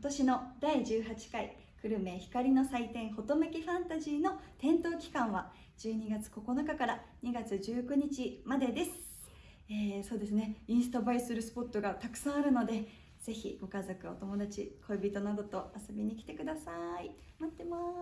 今年の第18回久留米光の祭典ほとめきファンタジーの点灯期間は12月9日から2月19日までです、えー、そうですね。インスタ映えするスポットがたくさんあるのでぜひご家族お友達恋人などと遊びに来てください。待ってます。